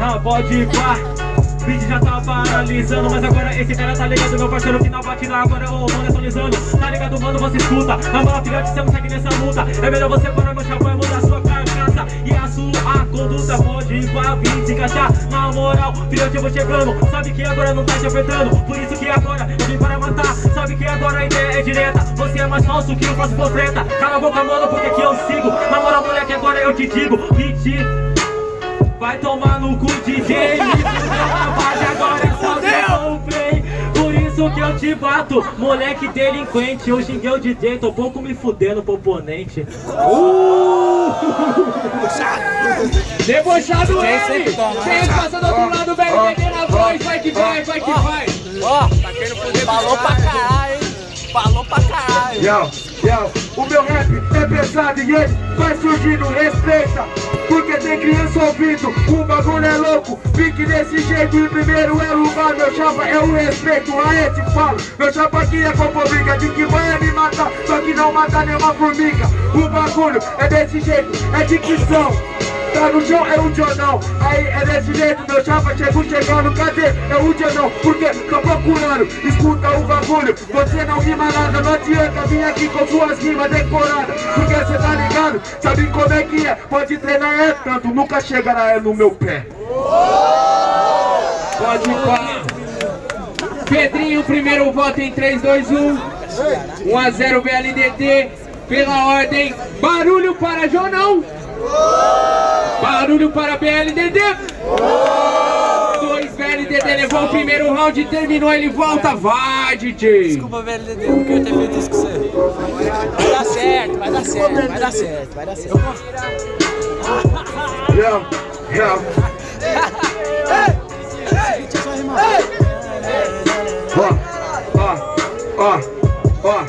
Ah, pode pá Beat já tá paralisando Mas agora esse cara tá ligado Meu parceiro que na batida agora o mano é sonizando Tá ligado mano, você escuta Na moral filhote, você não segue nessa luta. É melhor você parar meu chapéu e mudar sua carcaça. E a sua conduta pode ir pra vir se encaixar. Na moral, filhote eu vou chegando Sabe que agora não tá te apertando Por isso que agora eu vim para matar Sabe que agora a ideia é direta. Você é mais falso que eu faço treta. Cala a boca mano, porque aqui eu sigo. Na moral moleque, agora eu te digo Hit Vai tomar no cu DJ Rapaz, agora é só o play Por isso que eu te bato Moleque delinquente. Eu xinguei o DJ Tô pouco me fudendo pro oponente. Uh! Debochado ele! Quem passa do outro lado Velho, bebê na voz Vai que vai, vai que vai. Ó, tá querendo fuder Falou pra caralho, hein? Falou pra caralho. Yo, yo, o meu rap é pesado e ele vai surgindo, respeita Porque tem criança ouvindo, o bagulho é louco. Fique desse jeito e primeiro é lugar Meu chapa é o respeito, aí te falo Meu chapa aqui é briga de que vai me matar Só que não mata nenhuma formiga. O bagulho é desse jeito, é dicção Tá no chão é o jornal. Aí é desse jeito, meu chapa chegou chegando Cadê? É o jornal, porque tô procurando. Escuta o bagulho, você não rima nada. Não adianta vir aqui com suas rimas decoradas. Porque cê tá ligado, sabe como é que é? Pode treinar é tanto, nunca chegará é no meu pé. Pode ir Pedrinho, primeiro voto em 3, 2, 1 1 a 0 BLDT Pela ordem, barulho para Jonão Barulho para BLDD. Dois BLDD levou o primeiro round, terminou, ele volta. Vai, DJ. Desculpa, BLDD, não queria ter feito isso com você. Vai dar certo, vai dar certo, vai dar certo, vai dar certo. Yo, yo. Ó, ó, ó, ó,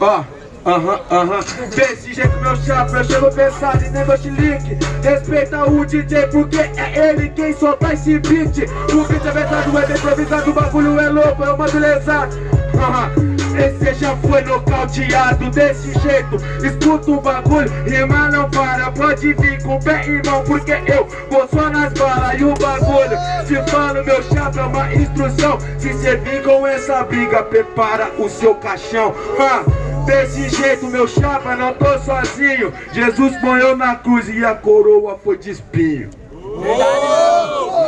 ó. Aham, aham. Desse jeito meu chapa, eu chego pesado e nem meu chilique? Respeita o DJ porque é ele quem solta esse beat. O beat é pesado, é improvisado, o bagulho é louco, eu mando lesado Aham. Esse já foi nocauteado desse jeito. Escuta o bagulho, rima não para Pode vir com pé e mão Porque eu vou só nas balas E o bagulho, te falo meu chapa é uma instrução. Se cê com essa briga, prepara o seu caixão. Ah. Desse jeito, meu chapa, não tô sozinho Jesus ponhou na cruz e a coroa foi de espinho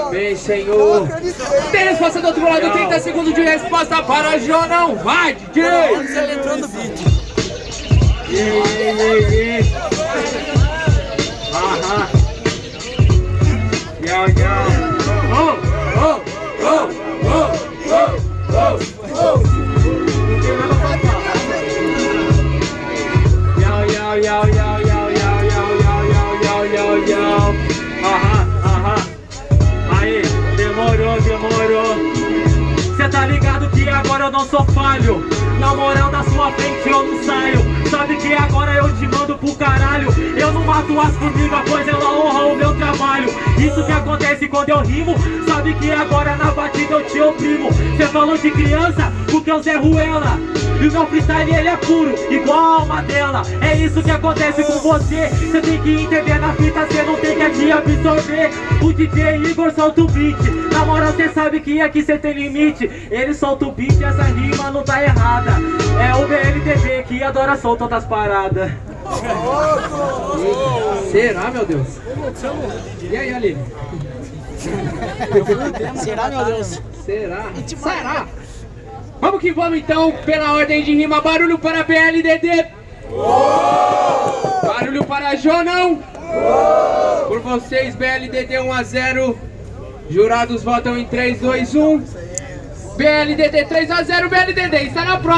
Amém, Senhor. Tem resposta do outro lado, 30 segundos de resposta para Jonão. Vai, DJ! Você entrou no beat. Aham. Não sou falho. Na moral da sua frente eu não saio. Sabe que agora eu te mando pro caralho. Eu não mato as formigas, pois ela honra o meu trabalho. Isso que acontece quando eu rimo. Sabe que agora na batida eu te oprimo. Cê falou de criança, porque eu Zé Ruela. E o meu freestyle ele é puro, igual a alma dela É isso que acontece com você Você tem que entender na fita, você não tem que aqui absorver O DJ Igor solta o beat Na moral cê sabe que aqui cê tem limite Ele solta o beat e essa rima não tá errada É o BLTV que adora soltar outras paradas Será, meu Deus? E aí, Aline? Será, meu Deus? Será? Será? Que vamos então, pela ordem de rima, barulho para BLDD. Barulho para Jonão. Por vocês, BLDD 1 a 0. Jurados votam em 3, 2, 1. BLDD 3 a 0, BLDD está na próxima.